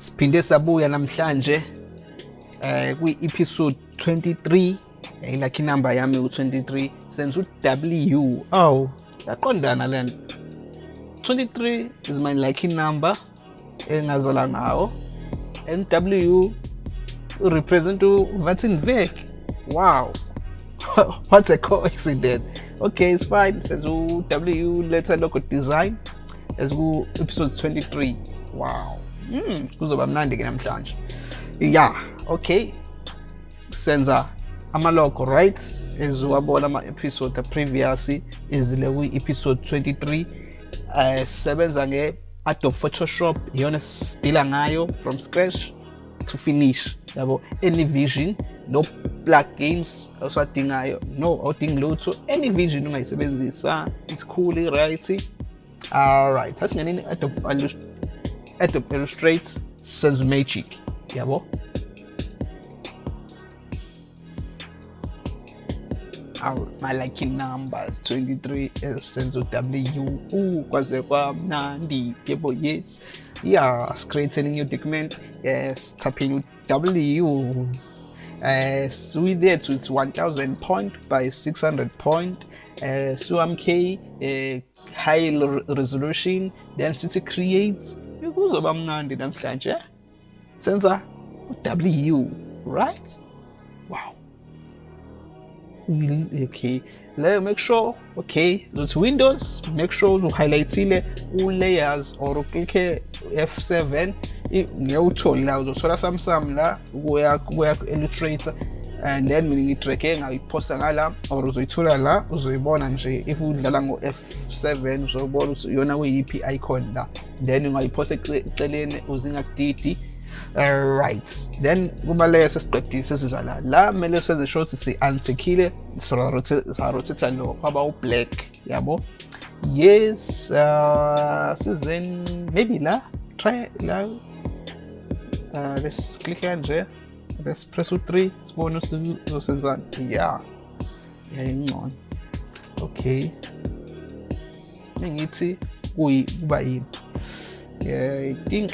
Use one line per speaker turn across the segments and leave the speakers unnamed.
siphinde sabuya namhlanje eh kwi-episode 23 eh lucky number yami u23 senza u-w. Oh yaqondana lento 23 is my lucky number engazala ngawo. And w represent uVatinvek wow. What a coincidence. Okay it's fine. Senza u-w letter logo design. As ku-episode 23 wow mm, kuzoba mnandi-ke namhlanje. Yeah okay. Senza amalogo right? Eziwabona ama-episode previous izile kwi-episode 23 uh, sebenza nge-adobe photoshop iyona sidila ngayo from scratch to finish. Yabo any vision no plugins osadingayo no awudingi lutho any vision ungayisebenzisa it's cool right? Alright sasingenini adobe adobe illustrate magic. Yabo Our, my lucky number 23 senze w. U kwaze kwamnandi yebo yes. Yes creating new document yes tapping w. Uh, so we there to it's 1000 point by 600 point. Uh, so mk uh, high resolution. Density creates kuzoba mnandi namhlanje. Senza w right? Wow. Okay. Le make sure okay those windows make sure uhighlightile u-layers or uklikhe f7 ngiyawuthola la uzothola samsam la kuya kuya illustrator and then mina ngidrage ngayiphosta ngala or uzoyithola la uzoyibona nje if udlala ngo F7 uzobona ukuthi iyona kuyiphi icon la. Then ungayiphosta eceleni uzingakudidi. Right then kuma layers esiqedile sesiza la la kumele senze sure ukuthi si-unsekhile sa-rotate lo kwaba u-black yabo? Yes uh, sizeni maybe la try la. Uh, let's click kanje let's press u3 sibone uzosenzani yeah yayingcono okay mengithi kuba yini yeah i think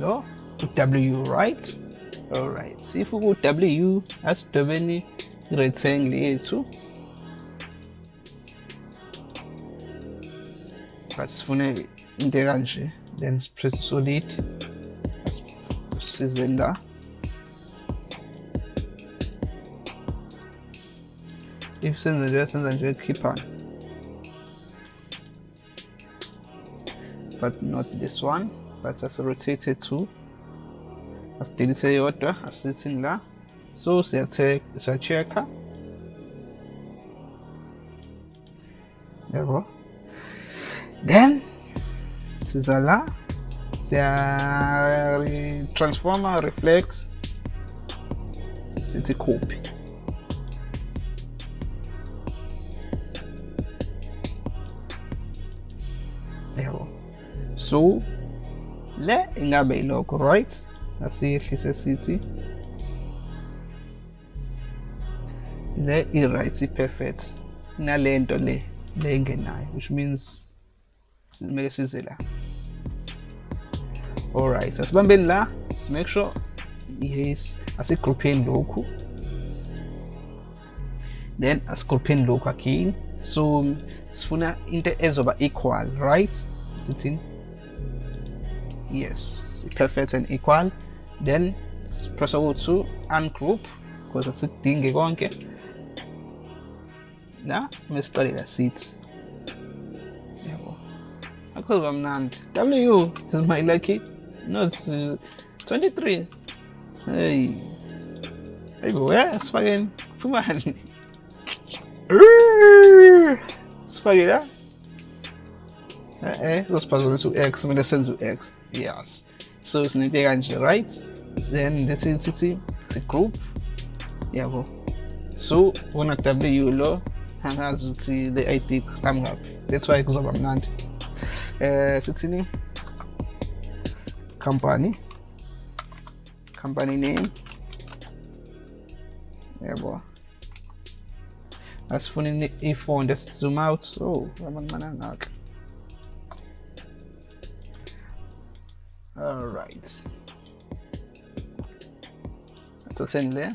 no? W right? All right if ku w asidobeni rectangle yethu but sifune into kanje then press solid. Size la if senza nje senza nje khiphana but not this one but asi-rotate to asidilise yodwa asithini la. So siya-check-a yabo. then siza la siya transformer reflect sithi copy yabo so le ingabe ilokho right? Asiyehlise sithi le i-right i-perfect nalento le le engenayo which means kumele size la. Alright asibambeni la make sure yes asigroupheni lokhu. Then asigroupheni lokhu again. So sifuna into ezoba equal right? Sithini yes perfect and equal. Then press u2 ungroup because asikudingi konke. Mesiqale la sithi. Akuzoba mnandi w is my lucky not uh, 23 hey. Ayibo ya sifakeni fumani sifake la eh uzosiphazamisa u-x kumele to u-x yes. So sinento kanje right? Then this is sithi si-group yabo so when wona w lo angazi ukuthi le id qhamu ngaphi that's why kuzoba mnandi eh sithini company. Company name. Yabo asifuna just zoom out angaka all right. Let's send there.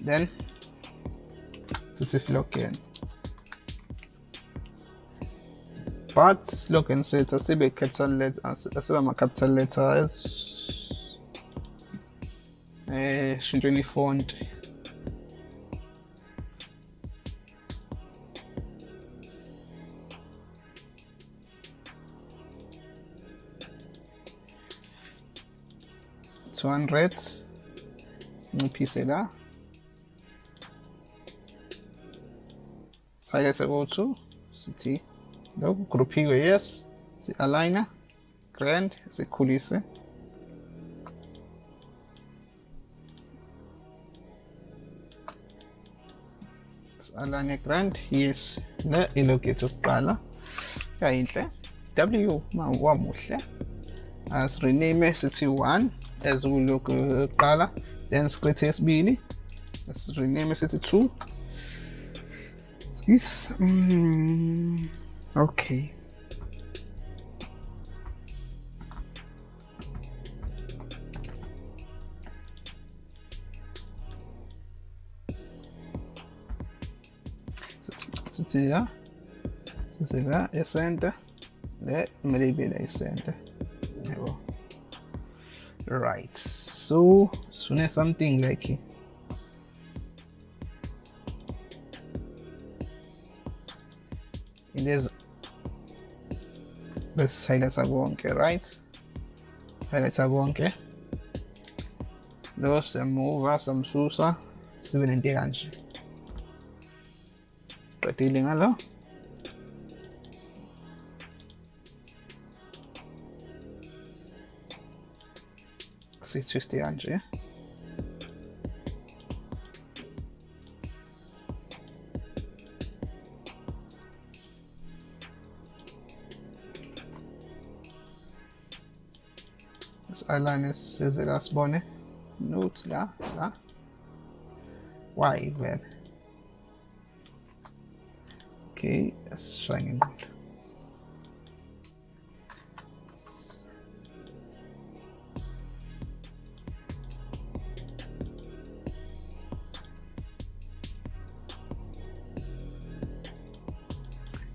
Then this is parts look and so it's a CB capital letter a my capital letters eh äh, shintweni font two hundred sinciphise la sake sekuthi sithi lokhu groupiwe yes. Si-aligner grand sikhulise alanye grand yes le ilogate yokuqala yayinhle w wamuhle as rename sithi 1 as kulogo yokuqala then script yesibili as rename sithi 2 skis mm, okay. La sithi la esenta le kumele ibe la esenta yabo right. So sifune something like this side eseguo anche rights e eseguo anche? Lo semuva samsusa. Sebenarnya kanji seperti dengan lo si susti kanji ya kanje align size la sibone note la la why then okay let's shine in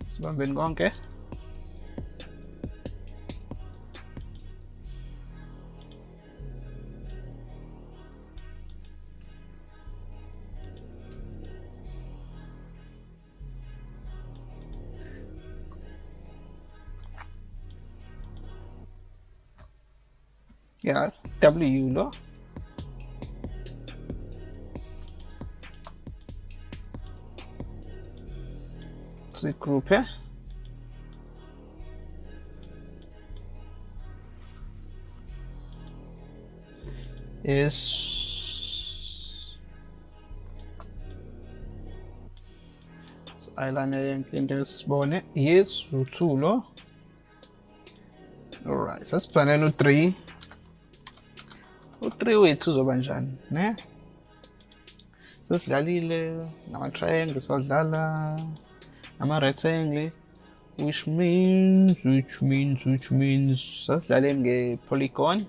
sibambeni konke yeah w lo sigroupe is eyeliner yenkinto sibone yes u2 lo alright sasibhanela u3 u3 wethu uzoba njani ne? Sesidlalile nama-triangle sadlala nama-rectangle which means which means which means sasidlaleni nge-polygon.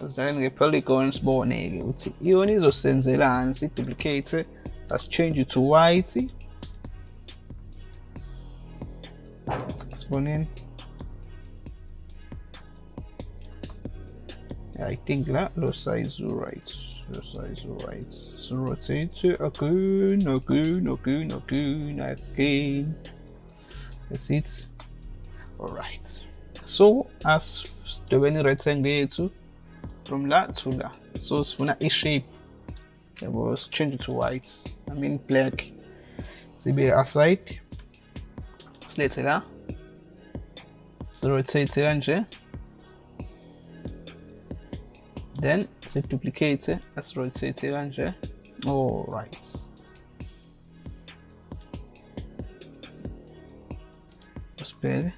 Sasidlaleni nge-polygon sibone-ke ukuthi iyona izosenzelani si-duplicate as-change it to white. Siboneni I think that lo size right. Lo size right. So rotate again, again, again, again, again. That's it. Alright. So as the any rectangle to from that to that. So sifuna a shape. It was change it to white. I mean black. Sibe aside. Silethe la. So rotate kanje. Then siduplicate asirotate kanje all right. Usibheke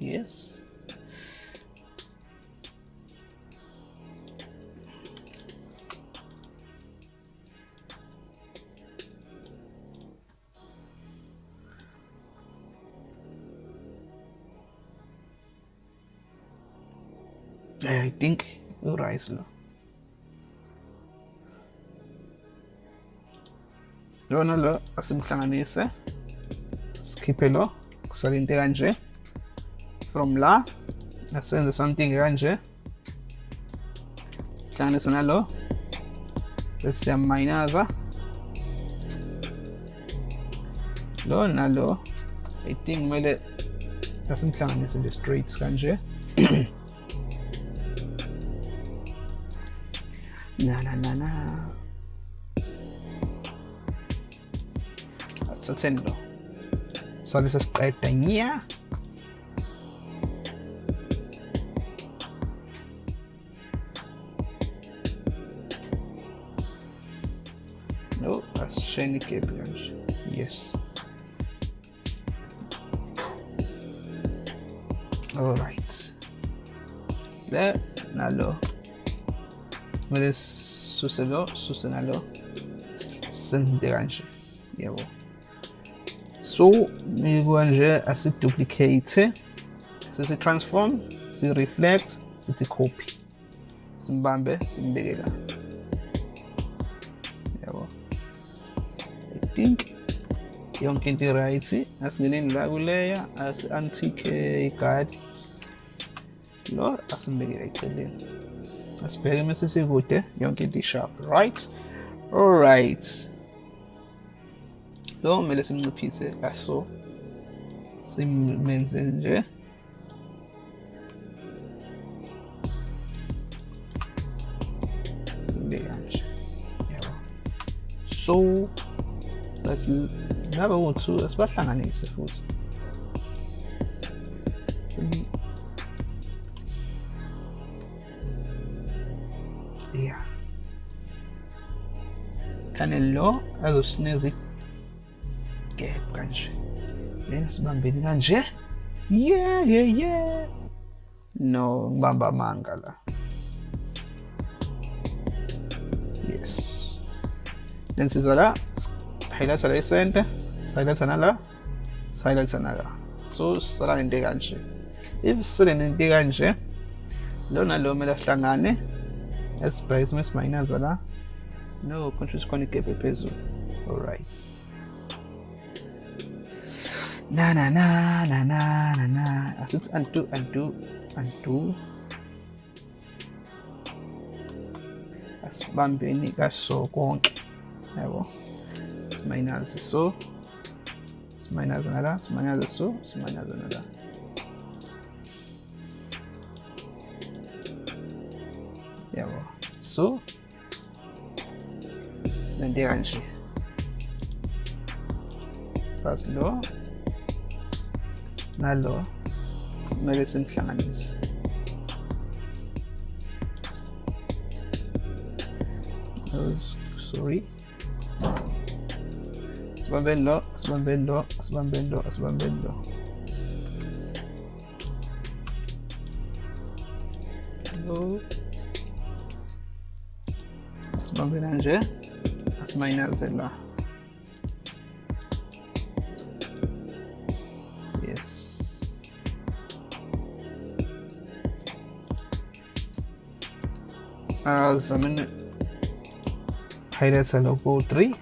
yes Think urise lo lona lo asimhlanganise sikhiphe lo kusale into kanje from la asenze something kanje sihlanganise nalo bese siyamayinaza lo i think kumele asimhlanganise nje straight kanje na na na na. Asithatheni lo sabe sesiqeda nya no asishayeni igebhi kanje yes. All Böyle Suselo, Susenalo sind der Range. Jawohl. So, wir wollen also Duplicate. Sie transform, sie reflect, sie copy. Simbambe, simbekela. Yabo. I think yonke into right. Asingeneni la kuleya as antique guide. Lo asimbekela eceleni. Asibheke mase sikude yonke into i-sharp right. Alright lo kumele simnciphise kaso simenze nje sibe kanje yabo so that ngabe u-two asibahlanganise futhi yeah. Kane lo azosinikeza gap kanje then sibambeni kanje? Yeah yeah yeah. No ngibamba amanga la. Yes. Then siza la highlighta la isente highlighta nala highlighta nala. So sisala nento kanje if sisele nento kanje lo nalo kumele ahlangane esibheke isimo esimayinaza la no konje sikhona igebhe phezulu alright na na na na na na na. Asithi undo undo undo asibambeni kaso konke yabo simayinazi so simayinazi nala simayinazi so simayinazi nala yabo so? Sinente kanje basi lo nalo kumele simhlanganise sorry. Sibambeni lo sibambeni lo sibambeni lo sibambeni lo lo sibambe kanje asimayinaze la yes azamene highlighta lokhu 3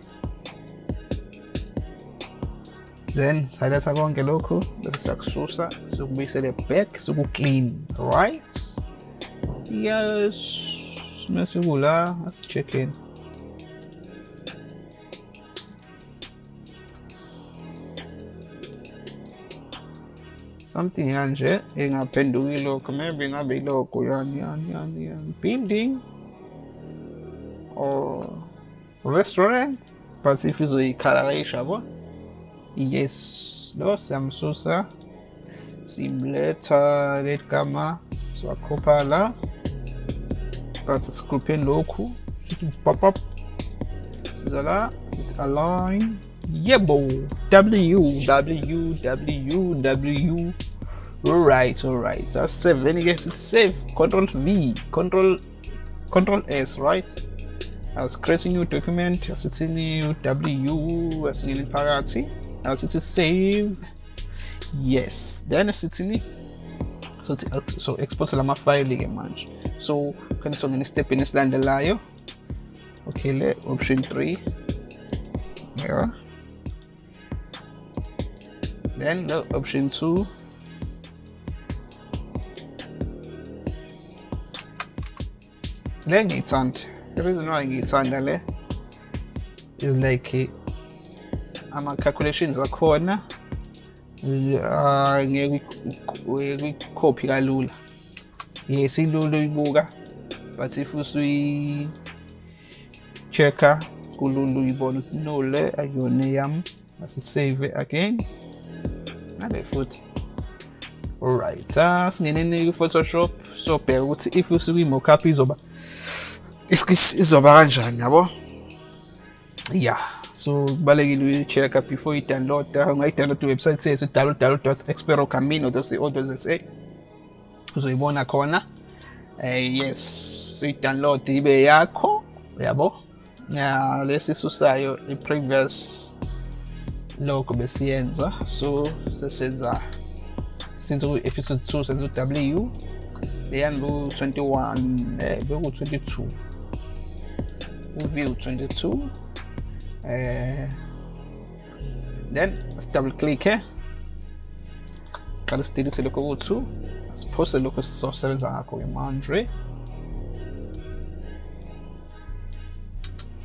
then siletha konke lokhu bese siyakususa sikubuyisele back. Siku-clean right? Yes Let's mess it all out. Let's check in. Something anje. Yung penduli lo kami. Yung bilo ko yan yan yan yan. Building. Or restaurant. Pasifizo ikaraisha bo. Yes. Lo samsusa. Simleta. Euh, Red kama. Swakopala. So, la but sigrupheni lokhu sithi papap siza la sithi align. Yebo w w w w. Alright alright saseveni ke sithi save control v. Control control s right? As create a new document as asithi new w asingene phakathi asithi save yes. Then sithini so, so expulsa la más file game match. So quando sono in step in stand laio. Okay, le option 3. Yeah. Then the option 2. Then it's an. the reason why it's under is like in calculations akhona ngeke uyikhophi kalula. Yes ilula uyibuka but if usuyi-check-a kulula uyibona ukuthi no le ayona eyami asisave again. Nale futhi? Alright ah singeneni ku-photoshop sobheka ukuthi if usukuyi-mockup izoba izoba kanjani yabo? Yeah so kubalulekile uyi-check-a before uyi-download-a. Ungayi-download iwebsite sethu www experocamino.co.za uzoyibona khona. Eh yes uyi-download ibe yakho yabo ya lesisusayo i-previous logo besiyenza. So sesenza since ku-episode 2 senza u-w. Leyani bu-21 eh beku-22 u-view 22 eh then let's double click here eh. Qala sidelete lokho ku-2 Spostalo questo sacco che mangi.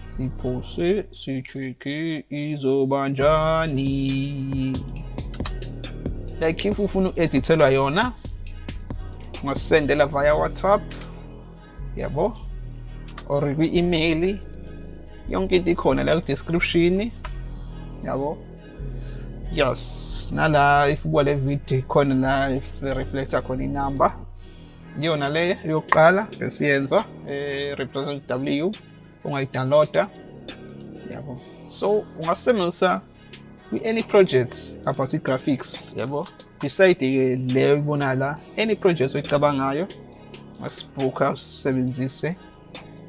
Si eh. pose, si cerchi, iso mangiani. Dai chi fufunu e eh, ti te la iona. Ma sendela via WhatsApp. Yabo. Origui email. Yonke di kona la description. Yabo yes. Nala if kwale video ikhona la reflector khona inamba iyona le yokuqala besiyenza eh represent w ungayidownloada. Yabo. So ungasebenzisa kwi-any project about i-graphics yabo. Beside ke leyo ibona la any project oyicabangayo asibhuka usebenzise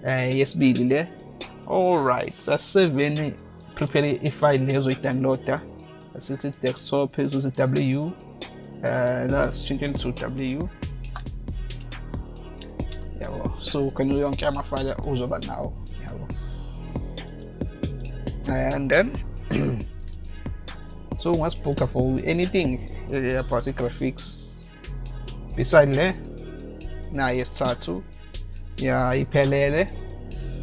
eh yesibili le alright saseveni prepare ifile lezo i-downloada asithi desktop ezuthi w eh la sishintsheni to w. Yabo so can you kani yonke amafile uzoba nawo yabo and then so ungasibhuka for? Anything uh, about i-graphics beside le naye yesithathu ya iphelele.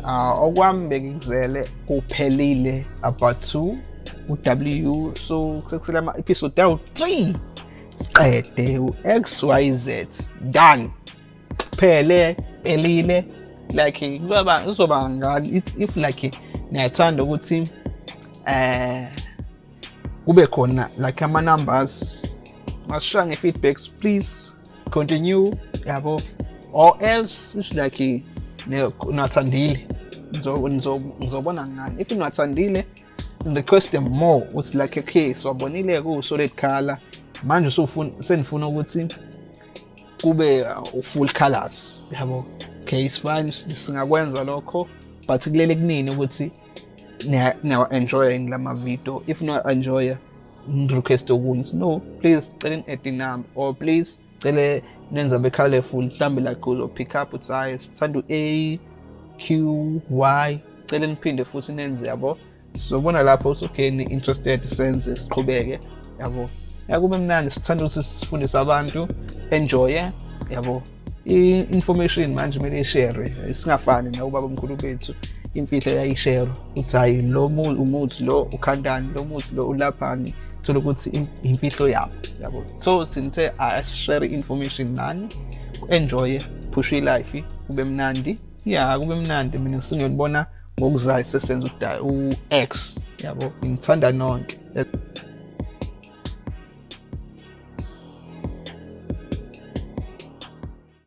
Uh, okwami bekuzele kuphelile about 2 u-w so sekusele ama-episode awu-3 siqede u-xyz done. Phele pelile like kuzoba kuzoba ngani? If like niyathanda ukuthi eh kube khona like ama numbers masishaya nge-feedbacks please continue yabo? Or else if like nathandile ngizobona ngani? If nathandile request them more uthi like okay siwabonile ku-solid color. Manje usufuna senifuna ukuthi kube u-full colors. Yabo okay it's fine singakwenza lokho but kulele kunini ukuthi niyawa-enjoya yini lama video if niyawa-enjoya request okunye. No please cela ni-add number or please cele nenza be-colorful mhlawumbe like uzo-pick up uthi hayi sithanda u-a q y cele niphinde futhi nenze yabo. Sizobona lapho okay ni-interested senze siqhubeke yabo. Yakube mnandi sithanda ukuthi sifundise abantu enjoye yabo. I-information manje kumele ishare singafani nawubaba omkhulu bethu imfihlo yayishare ukuthi hayi lo umuthi lo ukhandani lo muthi lo ulaphani. Thola ukuthi imfihlo yabo yabo. So sinithe ashare information nani enjoye push life kube mnandi. Ya kube mnandi mina singiyobona ngokuzayo sesenza u-x. Yabo ngithanda nonke.